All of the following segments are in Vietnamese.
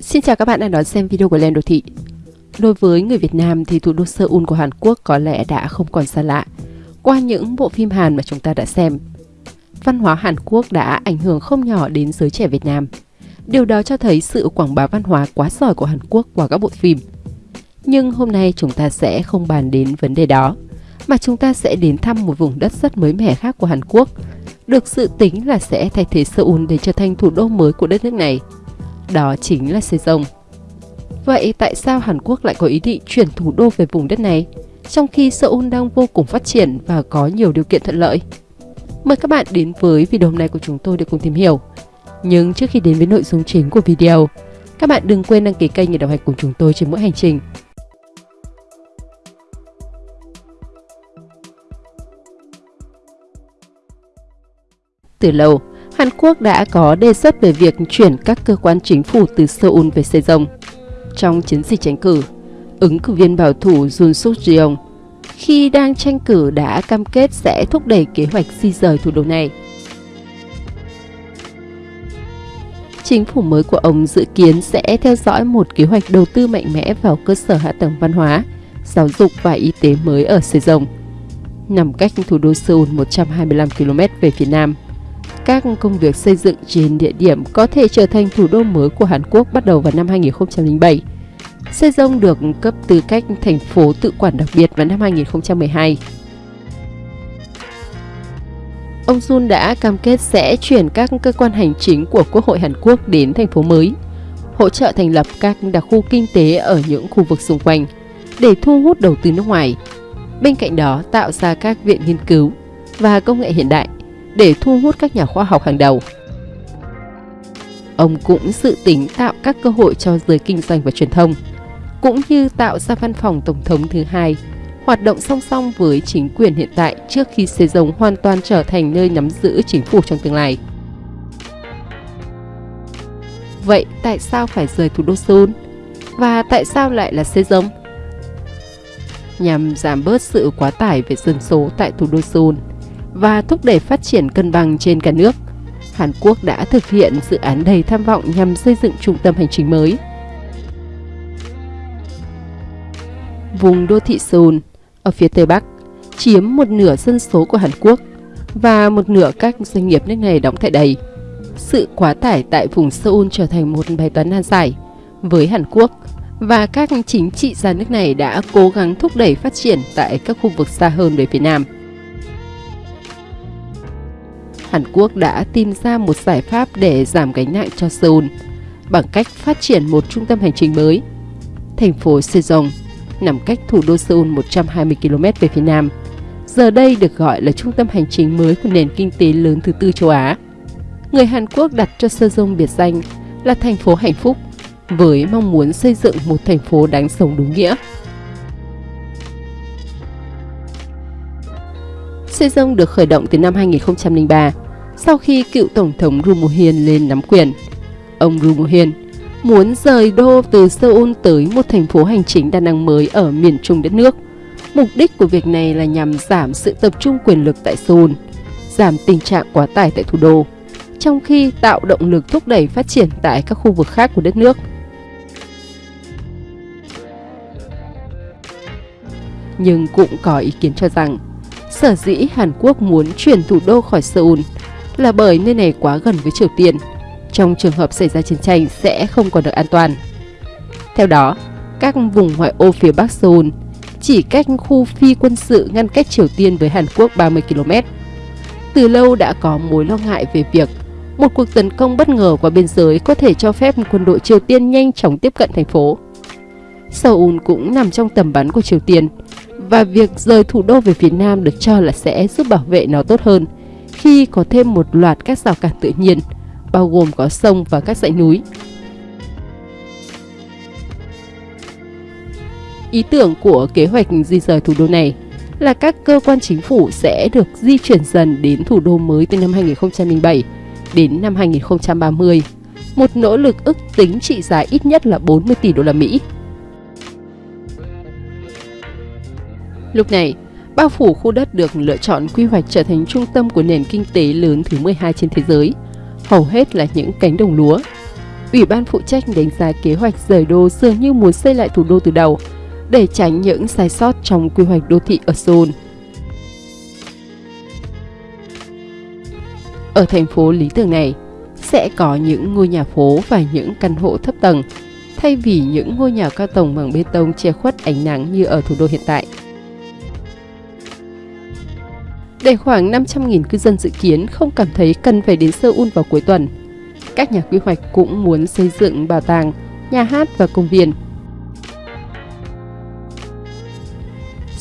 Xin chào các bạn đang đón xem video của Lên Đô Thị. Đối với người Việt Nam thì thủ đô Seoul của Hàn Quốc có lẽ đã không còn xa lạ qua những bộ phim Hàn mà chúng ta đã xem. Văn hóa Hàn Quốc đã ảnh hưởng không nhỏ đến giới trẻ Việt Nam. Điều đó cho thấy sự quảng bá văn hóa quá giỏi của Hàn Quốc qua các bộ phim. Nhưng hôm nay chúng ta sẽ không bàn đến vấn đề đó, mà chúng ta sẽ đến thăm một vùng đất rất mới mẻ khác của Hàn Quốc, được dự tính là sẽ thay thế Seoul để trở thành thủ đô mới của đất nước này – đó chính là Sejong. Vậy tại sao Hàn Quốc lại có ý định chuyển thủ đô về vùng đất này, trong khi Seoul đang vô cùng phát triển và có nhiều điều kiện thuận lợi? Mời các bạn đến với video hôm nay của chúng tôi để cùng tìm hiểu. Nhưng trước khi đến với nội dung chính của video, các bạn đừng quên đăng ký kênh để đồng hành cùng chúng tôi trên mỗi hành trình. Từ lâu, Hàn Quốc đã có đề xuất về việc chuyển các cơ quan chính phủ từ Seoul về Sejong. Trong chiến dịch tranh cử, ứng cử viên bảo thủ Jun Suk Jeong khi đang tranh cử đã cam kết sẽ thúc đẩy kế hoạch di rời thủ đô này. Chính phủ mới của ông dự kiến sẽ theo dõi một kế hoạch đầu tư mạnh mẽ vào cơ sở hạ tầng văn hóa, giáo dục và y tế mới ở Sejong, nằm cách thủ đô Seoul 125 km về phía nam các công việc xây dựng trên địa điểm có thể trở thành thủ đô mới của Hàn Quốc bắt đầu vào năm 2007. Sejong được cấp tư cách thành phố tự quản đặc biệt vào năm 2012. Ông Jun đã cam kết sẽ chuyển các cơ quan hành chính của Quốc hội Hàn Quốc đến thành phố mới, hỗ trợ thành lập các đặc khu kinh tế ở những khu vực xung quanh để thu hút đầu tư nước ngoài. Bên cạnh đó, tạo ra các viện nghiên cứu và công nghệ hiện đại để thu hút các nhà khoa học hàng đầu. Ông cũng dự tính tạo các cơ hội cho giới kinh doanh và truyền thông, cũng như tạo ra văn phòng tổng thống thứ hai, hoạt động song song với chính quyền hiện tại trước khi Sejong hoàn toàn trở thành nơi nắm giữ chính phủ trong tương lai. Vậy tại sao phải rời thủ đô Seoul? Và tại sao lại là Sejong? Nhằm giảm bớt sự quá tải về dân số tại thủ đô Seoul, và thúc đẩy phát triển cân bằng trên cả nước. Hàn Quốc đã thực hiện dự án đầy tham vọng nhằm xây dựng trung tâm hành chính mới. Vùng đô thị Seoul ở phía Tây Bắc chiếm một nửa dân số của Hàn Quốc và một nửa các doanh nghiệp nước này đóng tại đây. Sự quá tải tại vùng Seoul trở thành một bài toán nan giải với Hàn Quốc và các chính trị gia nước này đã cố gắng thúc đẩy phát triển tại các khu vực xa hơn về phía Nam. Hàn Quốc đã tìm ra một giải pháp để giảm gánh nặng cho Seoul bằng cách phát triển một trung tâm hành chính mới. Thành phố Sejong nằm cách thủ đô Seoul 120 km về phía nam. Giờ đây được gọi là trung tâm hành chính mới của nền kinh tế lớn thứ tư châu Á. Người Hàn Quốc đặt cho Sejong biệt danh là thành phố hạnh phúc với mong muốn xây dựng một thành phố đáng sống đúng nghĩa. Sejong được khởi động từ năm 2003 sau khi cựu Tổng thống Roon Moo Hyun lên nắm quyền. Ông Roon Moo Hyun muốn rời đô từ Seoul tới một thành phố hành chính đa năng mới ở miền trung đất nước. Mục đích của việc này là nhằm giảm sự tập trung quyền lực tại Seoul, giảm tình trạng quá tải tại thủ đô, trong khi tạo động lực thúc đẩy phát triển tại các khu vực khác của đất nước. Nhưng cũng có ý kiến cho rằng, sở dĩ Hàn Quốc muốn chuyển thủ đô khỏi Seoul là bởi nơi này quá gần với Triều Tiên. Trong trường hợp xảy ra chiến tranh sẽ không còn được an toàn. Theo đó, các vùng ngoại ô phía Bắc Seoul chỉ cách khu phi quân sự ngăn cách Triều Tiên với Hàn Quốc 30 km. Từ lâu đã có mối lo ngại về việc một cuộc tấn công bất ngờ qua biên giới có thể cho phép quân đội Triều Tiên nhanh chóng tiếp cận thành phố. Seoul cũng nằm trong tầm bắn của Triều Tiên và việc rời thủ đô về phía Nam được cho là sẽ giúp bảo vệ nó tốt hơn khi có thêm một loạt các rào cản tự nhiên, bao gồm có sông và các dãy núi. Ý tưởng của kế hoạch di rời thủ đô này là các cơ quan chính phủ sẽ được di chuyển dần đến thủ đô mới từ năm 2007 đến năm 2030, một nỗ lực ước tính trị giá ít nhất là 40 tỷ đô la Mỹ. Lúc này, bao phủ khu đất được lựa chọn quy hoạch trở thành trung tâm của nền kinh tế lớn thứ 12 trên thế giới, hầu hết là những cánh đồng lúa. Ủy ban phụ trách đánh giá kế hoạch rời đô dường như muốn xây lại thủ đô từ đầu để tránh những sai sót trong quy hoạch đô thị ở Seoul. Ở thành phố lý tưởng này, sẽ có những ngôi nhà phố và những căn hộ thấp tầng, thay vì những ngôi nhà cao tầng bằng bê tông che khuất ánh nắng như ở thủ đô hiện tại. Để khoảng 500.000 cư dân dự kiến không cảm thấy cần phải đến Seoul vào cuối tuần, các nhà quy hoạch cũng muốn xây dựng bảo tàng, nhà hát và công viên.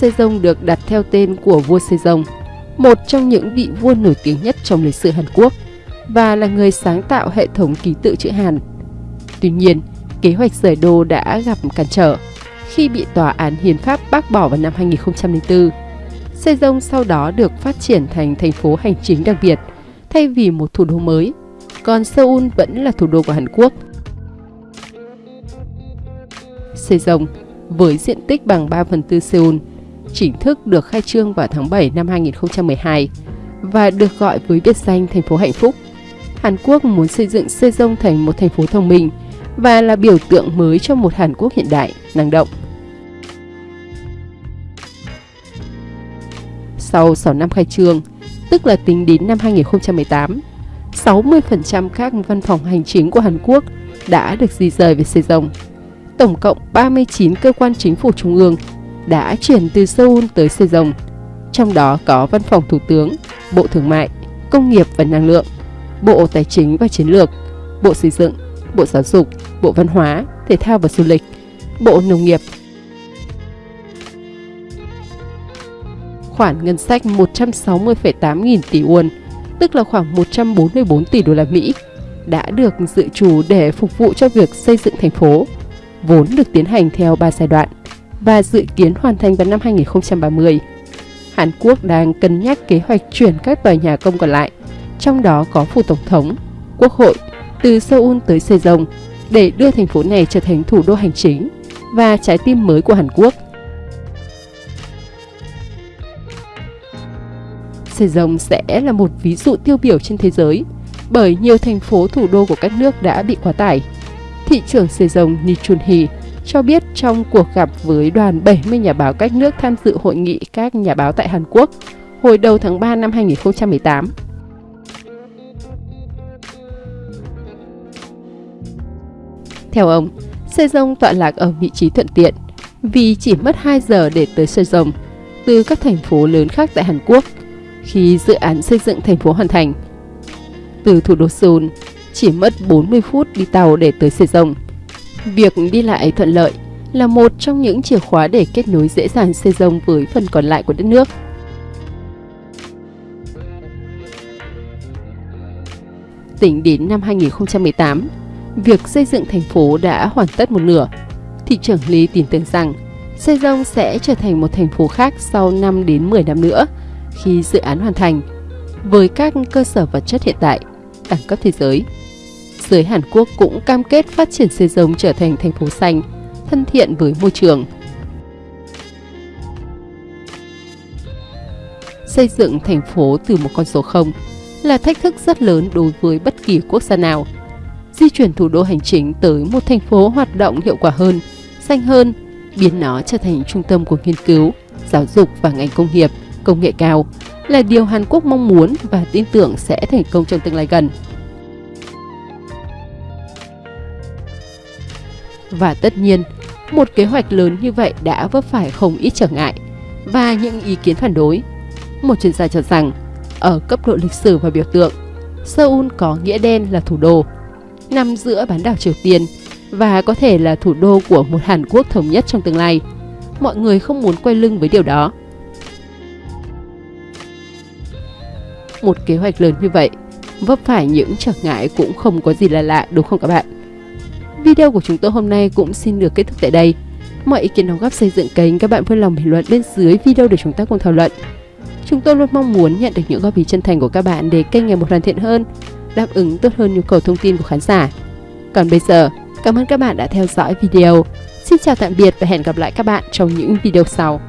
Sejong được đặt theo tên của vua Sejong, một trong những vị vua nổi tiếng nhất trong lịch sử Hàn Quốc và là người sáng tạo hệ thống ký tự chữ Hàn. Tuy nhiên, kế hoạch rời đô đã gặp cản trở khi bị tòa án hiến pháp bác bỏ vào năm 2004. Sejong sau đó được phát triển thành thành phố hành chính đặc biệt thay vì một thủ đô mới, còn Seoul vẫn là thủ đô của Hàn Quốc. Sejong với diện tích bằng 3 phần tư Seoul chính thức được khai trương vào tháng 7 năm 2012 và được gọi với biệt danh thành phố hạnh phúc. Hàn Quốc muốn xây dựng Sejong thành một thành phố thông minh và là biểu tượng mới cho một Hàn Quốc hiện đại, năng động. Sau 6 năm khai trương, tức là tính đến năm 2018, 60% các văn phòng hành chính của Hàn Quốc đã được di rời về Sejong. Tổng cộng 39 cơ quan chính phủ trung ương đã chuyển từ Seoul tới Sejong, trong đó có Văn phòng Thủ tướng, Bộ Thương mại, Công nghiệp và Năng lượng, Bộ Tài chính và Chiến lược, Bộ Xây dựng, Bộ Giáo dục, Bộ Văn hóa, Thể thao và Du lịch, Bộ Nông nghiệp. Khoản ngân sách 160,8 nghìn tỷ won, tức là khoảng 144 tỷ đô la Mỹ, đã được dự trù để phục vụ cho việc xây dựng thành phố, vốn được tiến hành theo 3 giai đoạn và dự kiến hoàn thành vào năm 2030. Hàn Quốc đang cân nhắc kế hoạch chuyển các tòa nhà công còn lại, trong đó có phủ tổng thống, quốc hội, từ Seoul tới Sejong để đưa thành phố này trở thành thủ đô hành chính và trái tim mới của Hàn Quốc. Sejong sẽ là một ví dụ tiêu biểu trên thế giới bởi nhiều thành phố thủ đô của các nước đã bị quá tải. Thị trưởng Sejong Lee Nichun Hee cho biết trong cuộc gặp với đoàn 70 nhà báo các nước tham dự hội nghị các nhà báo tại Hàn Quốc hồi đầu tháng 3 năm 2018. Theo ông, Sejong tọa lạc ở vị trí thuận tiện vì chỉ mất 2 giờ để tới Sejong từ các thành phố lớn khác tại Hàn Quốc khi dự án xây dựng thành phố hoàn thành. Từ thủ đô Seoul, chỉ mất 40 phút đi tàu để tới Sejong. Việc đi lại thuận lợi là một trong những chìa khóa để kết nối dễ dàng Sejong với phần còn lại của đất nước. Tính đến năm 2018, việc xây dựng thành phố đã hoàn tất một nửa. Thị trưởng Lý tin tưởng rằng Sejong sẽ trở thành một thành phố khác sau 5 đến 10 năm nữa khi dự án hoàn thành với các cơ sở vật chất hiện tại, đẳng cấp thế giới. Giới Hàn Quốc cũng cam kết phát triển xây giống trở thành thành phố xanh, thân thiện với môi trường. Xây dựng thành phố từ một con số 0 là thách thức rất lớn đối với bất kỳ quốc gia nào – di chuyển thủ đô hành chính tới một thành phố hoạt động hiệu quả hơn, xanh hơn, biến nó trở thành trung tâm của nghiên cứu, giáo dục và ngành công nghiệp, công nghệ cao là điều Hàn Quốc mong muốn và tin tưởng sẽ thành công trong tương lai gần. Và tất nhiên, một kế hoạch lớn như vậy đã vấp phải không ít trở ngại và những ý kiến phản đối. Một chuyên gia cho rằng, ở cấp độ lịch sử và biểu tượng, Seoul có nghĩa đen là thủ đô, nằm giữa bán đảo Triều Tiên và có thể là thủ đô của một Hàn Quốc thống nhất trong tương lai. Mọi người không muốn quay lưng với điều đó. Một kế hoạch lớn như vậy, vấp phải những trở ngại cũng không có gì là lạ đúng không các bạn? Video của chúng tôi hôm nay cũng xin được kết thúc tại đây. Mọi ý kiến đóng góp xây dựng kênh các bạn vui lòng bình luận bên dưới video để chúng ta cùng thảo luận. Chúng tôi luôn mong muốn nhận được những góp ý chân thành của các bạn để kênh ngày một hoàn thiện hơn đáp ứng tốt hơn nhu cầu thông tin của khán giả. Còn bây giờ, cảm ơn các bạn đã theo dõi video. Xin chào tạm biệt và hẹn gặp lại các bạn trong những video sau.